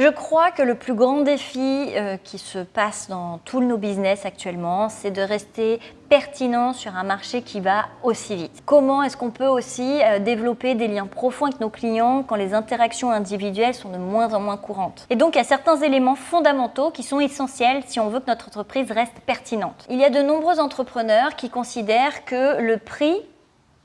Je crois que le plus grand défi euh, qui se passe dans tous nos business actuellement, c'est de rester pertinent sur un marché qui va aussi vite. Comment est-ce qu'on peut aussi euh, développer des liens profonds avec nos clients quand les interactions individuelles sont de moins en moins courantes? Et donc, il y a certains éléments fondamentaux qui sont essentiels si on veut que notre entreprise reste pertinente. Il y a de nombreux entrepreneurs qui considèrent que le prix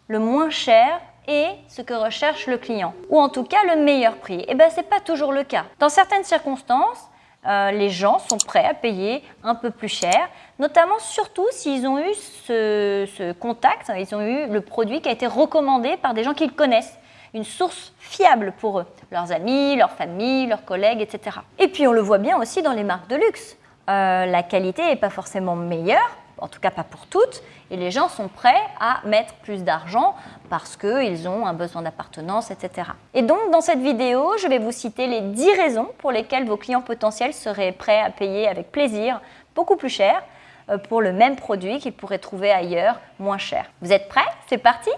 le moins cher et ce que recherche le client, ou en tout cas le meilleur prix. Et eh bien, ce n'est pas toujours le cas. Dans certaines circonstances, euh, les gens sont prêts à payer un peu plus cher, notamment surtout s'ils ont eu ce, contact, ils ont eu le produit qui a été recommandé par des gens qu'ils connaissent, une source fiable pour eux, leurs amis, leur famille, leurs collègues, etc. Et puis on le voit bien aussi dans les marques de luxe. Euh, la qualité n'est pas forcément meilleure, en tout cas pas pour toutes, et les gens sont prêts à mettre plus d'argent parce qu'ils ont un besoin d'appartenance, etc. Et donc dans cette vidéo, je vais vous citer les 10 raisons pour lesquelles vos clients potentiels seraient prêts à payer avec plaisir beaucoup plus cher euh, pour le même produit qu'ils pourraient trouver ailleurs moins cher. Vous êtes prêts? C'est parti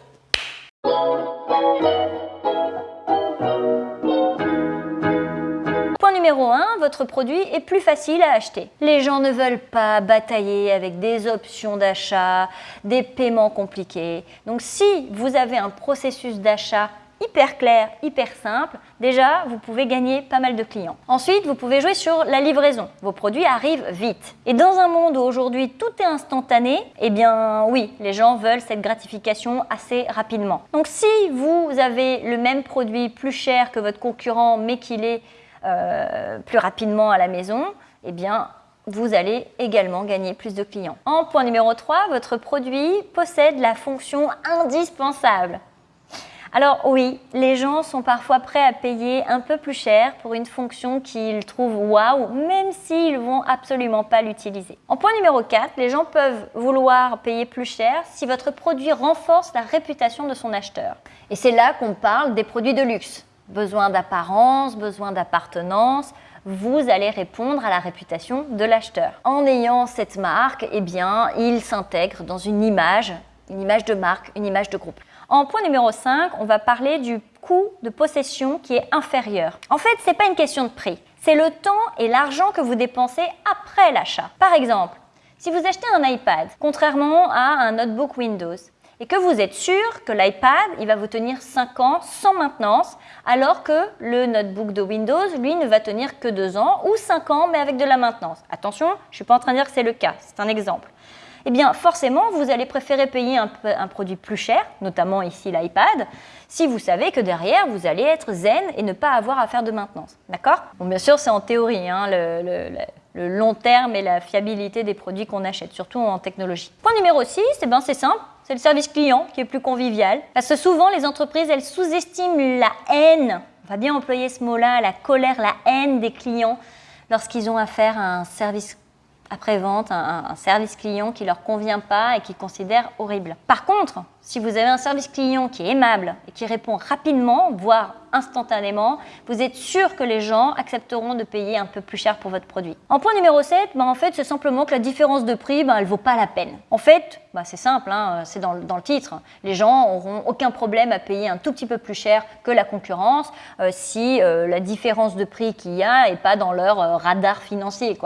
numéro 1, votre produit est plus facile à acheter. Les gens ne veulent pas batailler avec des options d'achat, des paiements compliqués. Donc si vous avez un processus d'achat hyper clair, hyper simple, déjà, vous pouvez gagner pas mal de clients. Ensuite, vous pouvez jouer sur la livraison. Vos produits arrivent vite. Et dans un monde où aujourd'hui tout est instantané, eh bien oui, les gens veulent cette gratification assez rapidement. Donc si vous avez le même produit plus cher que votre concurrent, mais qu'il est euh, plus rapidement à la maison, eh bien, vous allez également gagner plus de clients. En point numéro 3, votre produit possède la fonction indispensable. Alors oui, les gens sont parfois prêts à payer un peu plus cher pour une fonction qu'ils trouvent waouh, même s'ils vont absolument pas l'utiliser. En point numéro 4, les gens peuvent vouloir payer plus cher si votre produit renforce la réputation de son acheteur. Et c'est là qu'on parle des produits de luxe besoin d'apparence, besoin d'appartenance, vous allez répondre à la réputation de l'acheteur. En ayant cette marque, eh bien, il s'intègre dans une image, une image de marque, une image de groupe. En point numéro 5, on va parler du coût de possession qui est inférieur. En fait, ce n'est pas une question de prix, c'est le temps et l'argent que vous dépensez après l'achat. Par exemple, si vous achetez un iPad, contrairement à un notebook Windows, et que vous êtes sûr que l'iPad, il va vous tenir 5 ans sans maintenance, alors que le notebook de Windows, lui, ne va tenir que 2 ans ou 5 ans, mais avec de la maintenance. Attention, je ne suis pas en train de dire que c'est le cas, c'est un exemple. Eh bien, forcément, vous allez préférer payer un, produit plus cher, notamment ici l'iPad, si vous savez que derrière, vous allez être zen et ne pas avoir à faire de maintenance. D'accord? Bon, bien sûr, c'est en théorie, hein, le, le, long terme et la fiabilité des produits qu'on achète, surtout en technologie. Point numéro 6, eh ben, c'est simple, c'est le service client qui est plus convivial. Parce que souvent, les entreprises, elles sous-estiment la haine, on va bien employer ce mot-là, la colère, la haine des clients lorsqu'ils ont affaire à un service après-vente, un, service client qui ne leur convient pas et qu'ils considèrent horrible. Par contre, si vous avez un service client qui est aimable et qui répond rapidement, voire instantanément, vous êtes sûr que les gens accepteront de payer un peu plus cher pour votre produit. En point numéro 7, ben en fait, c'est simplement que la différence de prix, ben, elle ne vaut pas la peine. En fait, ben, c'est simple, hein, c'est dans, le titre. Les gens n'auront aucun problème à payer un tout petit peu plus cher que la concurrence euh, si euh, la différence de prix qu'il y a n'est pas dans leur euh, radar financier.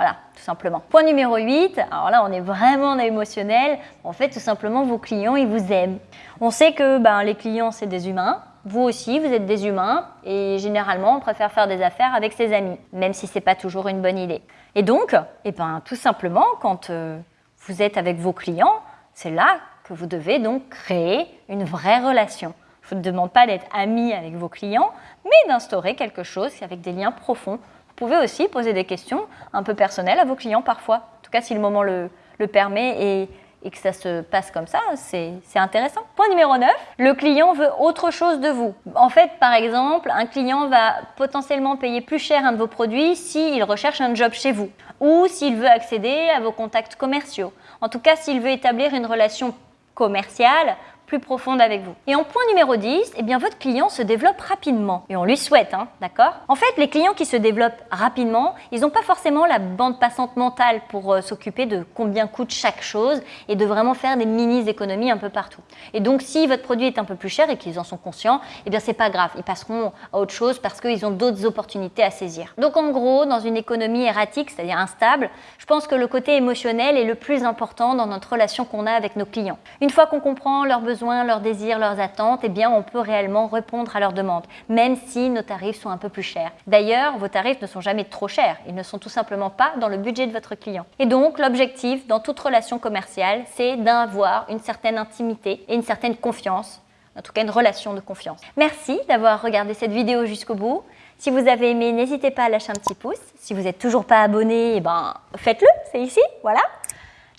Voilà, tout simplement. Point numéro 8, alors là on est vraiment émotionnel. En fait, tout simplement, vos clients, ils vous aiment. On sait que ben, les clients, c'est des humains. Vous aussi, vous êtes des humains et généralement, on préfère faire des affaires avec ses amis, même si ce n'est pas toujours une bonne idée. Et donc, eh ben, tout simplement, quand euh, vous êtes avec vos clients, c'est là que vous devez donc créer une vraie relation. Je ne vous demande pas d'être ami avec vos clients, mais d'instaurer quelque chose avec des liens profonds pouvez aussi poser des questions un peu personnelles à vos clients parfois. En tout cas, si le moment le, permet et, que ça se passe comme ça, c'est intéressant. Point numéro 9, le client veut autre chose de vous. En fait, par exemple, un client va potentiellement payer plus cher un de vos produits s'il recherche un job chez vous ou s'il veut accéder à vos contacts commerciaux. En tout cas, s'il veut établir une relation commerciale profonde avec vous. Et en point numéro 10, eh bien votre client se développe rapidement. Et on lui souhaite, hein, d'accord? En fait, les clients qui se développent rapidement, ils n'ont pas forcément la bande passante mentale pour euh, s'occuper de combien coûte chaque chose et de vraiment faire des mini-économies un peu partout. Et donc, si votre produit est un peu plus cher et qu'ils en sont conscients, eh bien c'est pas grave, ils passeront à autre chose parce qu'ils ont d'autres opportunités à saisir. Donc en gros, dans une économie erratique, c'est-à-dire instable, je pense que le côté émotionnel est le plus important dans notre relation qu'on a avec nos clients. Une fois qu'on comprend leurs leurs désirs, leurs attentes, eh bien on peut réellement répondre à leurs demandes, même si nos tarifs sont un peu plus chers. D'ailleurs, vos tarifs ne sont jamais trop chers, ils ne sont tout simplement pas dans le budget de votre client. Et donc l'objectif dans toute relation commerciale, c'est d'avoir une certaine intimité et une certaine confiance en tout cas une relation de confiance. Merci d'avoir regardé cette vidéo jusqu'au bout. Si vous avez aimé, n'hésitez pas à lâcher un petit pouce. Si vous n'êtes toujours pas abonné, eh ben, faites-le, c'est ici, voilà.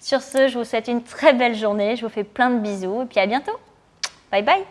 Sur ce, je vous souhaite une très belle journée, je vous fais plein de bisous et puis à bientôt. Bye bye